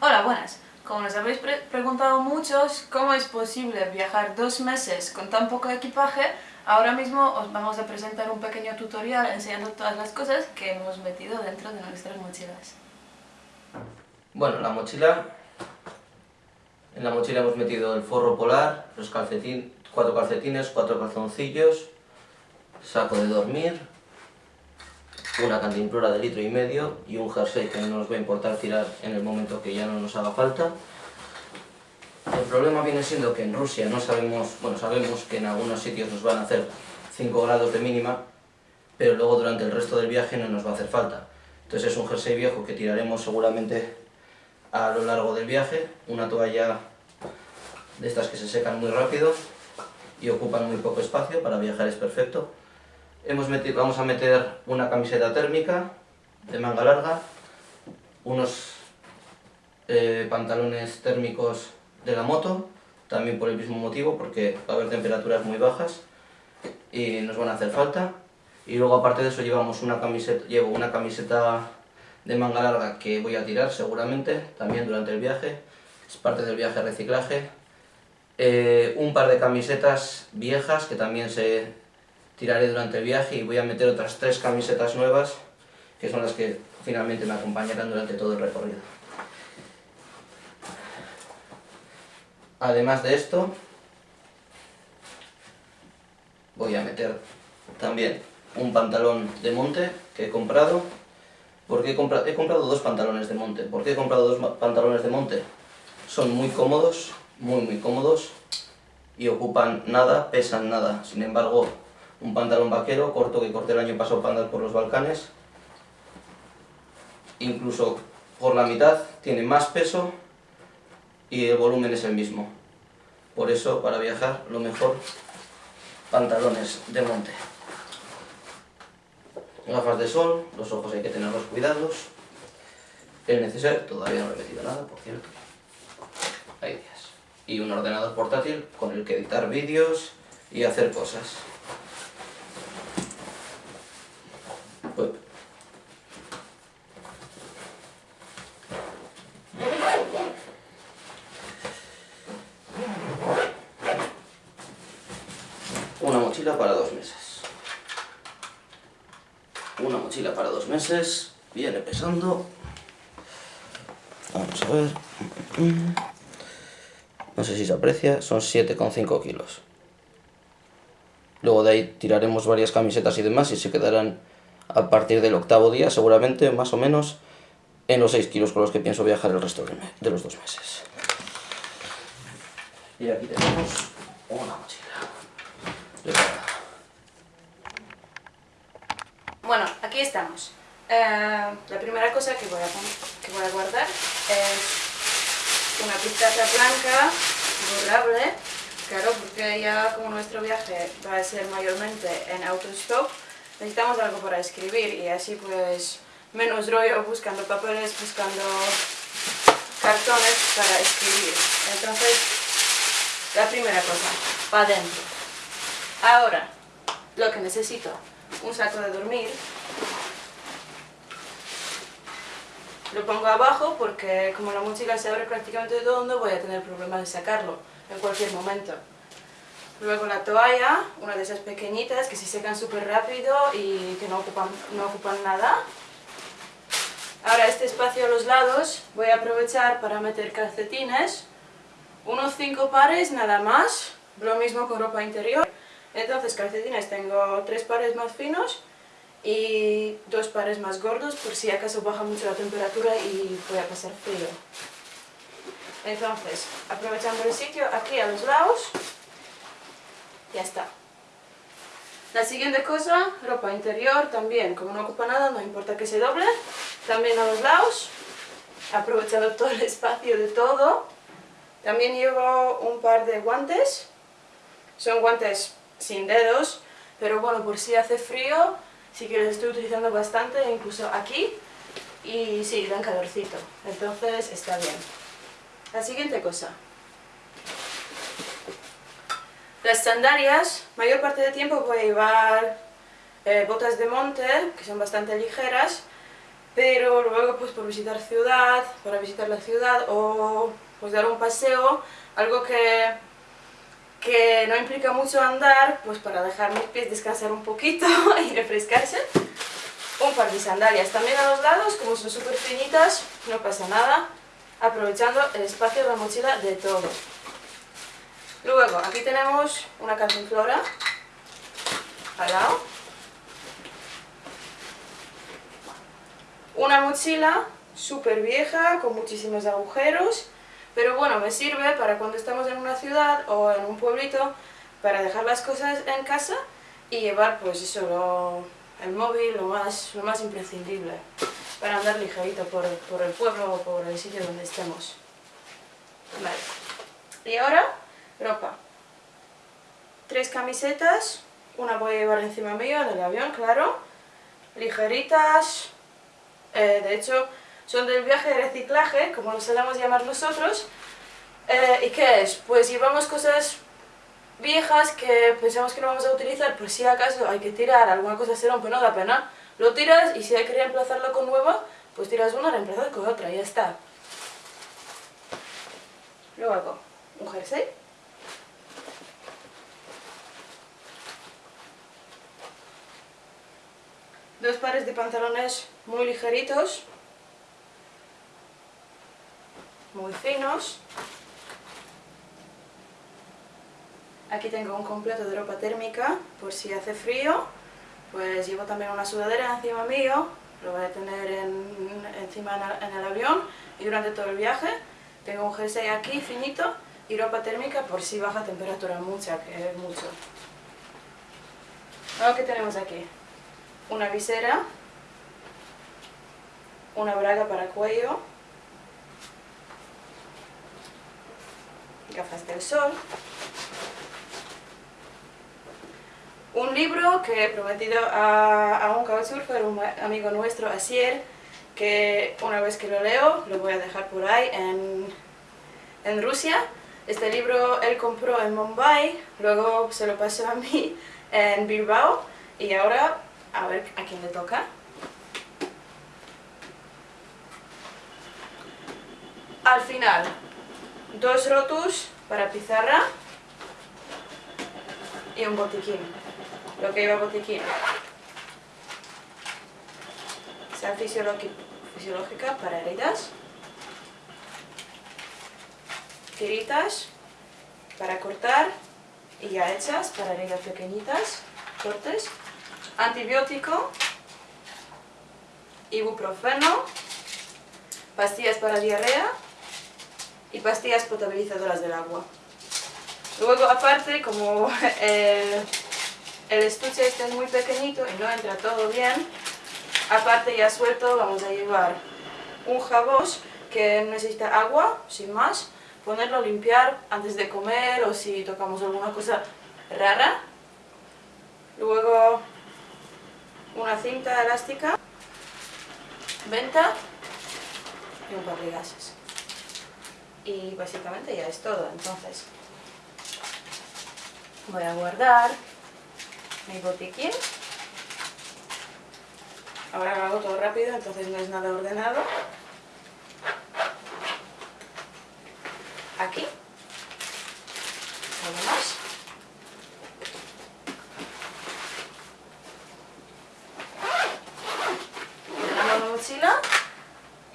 Hola, buenas. Como nos habéis pre preguntado muchos cómo es posible viajar dos meses con tan poco equipaje, ahora mismo os vamos a presentar un pequeño tutorial enseñando todas las cosas que hemos metido dentro de nuestras mochilas. Bueno, la mochila... En la mochila hemos metido el forro polar, los calcetín, cuatro calcetines, cuatro calzoncillos, saco de dormir, una cantimplora de litro y medio y un jersey que no nos va a importar tirar en el momento que ya no nos haga falta. El problema viene siendo que en Rusia no sabemos, bueno, sabemos que en algunos sitios nos van a hacer 5 grados de mínima, pero luego durante el resto del viaje no nos va a hacer falta. Entonces es un jersey viejo que tiraremos seguramente a lo largo del viaje, una toalla de estas que se secan muy rápido y ocupan muy poco espacio, para viajar es perfecto. Hemos metido, vamos a meter una camiseta térmica de manga larga, unos eh, pantalones térmicos de la moto, también por el mismo motivo, porque va a haber temperaturas muy bajas y nos van a hacer falta. Y luego aparte de eso llevamos una camiseta, llevo una camiseta de manga larga que voy a tirar seguramente, también durante el viaje, es parte del viaje reciclaje. Eh, un par de camisetas viejas que también se tiraré durante el viaje y voy a meter otras tres camisetas nuevas que son las que finalmente me acompañarán durante todo el recorrido. Además de esto, voy a meter también un pantalón de monte que he comprado. Porque he, comprado, he comprado dos pantalones de monte. ¿Por qué he comprado dos pantalones de monte? Son muy cómodos, muy muy cómodos y ocupan nada, pesan nada. Sin embargo, un pantalón vaquero corto que corté el año pasado para andar por los Balcanes. Incluso por la mitad, tiene más peso y el volumen es el mismo. Por eso, para viajar, lo mejor, pantalones de monte. Gafas de sol, los ojos hay que tenerlos cuidados. El necesario, todavía no he metido nada, por cierto. Hay días. Y un ordenador portátil con el que editar vídeos y hacer cosas. Una para dos meses. Una mochila para dos meses. Viene pesando. Vamos a ver. No sé si se aprecia. Son 7,5 kilos. Luego de ahí tiraremos varias camisetas y demás y se quedarán a partir del octavo día, seguramente, más o menos, en los 6 kilos con los que pienso viajar el resto de los dos meses. Y aquí tenemos una mochila. Bueno, aquí estamos. Eh, la primera cosa que voy, a, guardar es una pizarra blanca, borrable, claro, porque ya como nuestro viaje va a ser mayormente en autostop, necesitamos algo para escribir y así pues menos rollo buscando papeles, buscando cartones para escribir. Entonces, la primera cosa, para adentro. Ahora, lo que necesito, un saco de dormir. Lo pongo abajo porque como la mochila se abre prácticamente de todo, no voy a tener problemas de sacarlo en cualquier momento. Luego la toalla, una de esas pequeñitas que se secan súper rápido y que no ocupan, no ocupan nada. Ahora este espacio a los lados voy a aprovechar para meter calcetines, unos 5 pares nada más, lo mismo con ropa interior. Entonces calcetines tengo tres pares más finos y dos pares más gordos por si acaso baja mucho la temperatura y voy a pasar frío. Entonces, aprovechando el sitio aquí a los lados, ya está. La siguiente cosa, ropa interior también, como no ocupa nada, no importa que se doble. También a los lados, aprovechando todo el espacio de todo. También llevo un par de guantes, son guantes sin dedos, pero bueno, por si hace frío, sí que los estoy utilizando bastante, incluso aquí, y sí, dan calorcito, entonces está bien. La siguiente cosa, las sandalias, mayor parte del tiempo voy a llevar eh, botas de monte, que son bastante ligeras, pero luego pues por visitar ciudad, para visitar la ciudad o pues dar un paseo, algo que, que no implica mucho andar, pues para dejar mis pies descansar un poquito y refrescarse, un par de sandalias. También a los lados, como son súper finitas, no pasa nada, aprovechando el espacio de la mochila de todo. Luego, aquí tenemos una cantinflora al lado. Una mochila súper vieja, con muchísimos agujeros, pero bueno, me sirve para cuando estamos en una ciudad o en un pueblito, para dejar las cosas en casa y llevar pues eso, el móvil, lo más, lo más imprescindible, para andar ligerito por, por el pueblo o por el sitio donde estemos. Vale. Y ahora ropa. Tres camisetas, una voy a llevar encima mío del avión, claro, ligeritas, eh, de hecho son del viaje de reciclaje, como lo solemos llamar nosotros, eh, ¿y qué es? Pues llevamos cosas viejas que pensamos que no vamos a utilizar, por si acaso hay que tirar, alguna cosa se rompe, no da pena, lo tiras y si hay que reemplazarlo con nueva, pues tiras una, reemplazas con otra, y ya está. Luego, un jersey. dos pares de pantalones muy ligeritos, muy finos. Aquí tengo un completo de ropa térmica, por si hace frío, pues llevo también una sudadera encima mío, lo voy a tener encima en el, avión y durante todo el viaje. Tengo un jersey aquí finito y ropa térmica por si baja temperatura mucha, que es mucho. Lo que tenemos aquí una visera, una braga para cuello, gafas del sol, un libro que he prometido a, un couchsurfer, un amigo nuestro, Asier, que una vez que lo leo lo voy a dejar por ahí en, en Rusia. Este libro él compró en Mumbai, luego se lo pasó a mí en Bilbao y ahora a ver a quién le toca. Al final, dos rotus para pizarra y un botiquín, lo que lleva botiquín. Sal fisiológica para heridas, tiritas para cortar y ya hechas para heridas pequeñitas, cortes antibiótico, ibuprofeno, pastillas para diarrea y pastillas potabilizadoras del agua. Luego aparte, como el, estuche este es muy pequeñito y no entra todo bien, aparte ya suelto vamos a llevar un jabón que necesita agua, sin más, ponerlo a limpiar antes de comer o si tocamos alguna cosa rara. Luego una cinta elástica, venta y un par de gases. Y básicamente ya es todo, entonces voy a guardar mi botiquín. Ahora lo hago todo rápido, entonces no es nada ordenado. Aquí. Algo más.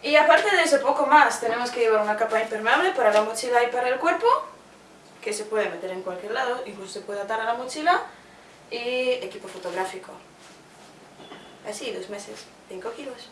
Y aparte de eso, poco más. Tenemos que llevar una capa impermeable para la mochila y para el cuerpo, que se puede meter en cualquier lado, incluso se puede atar a la mochila, y equipo fotográfico. Así, dos meses, 5 kilos.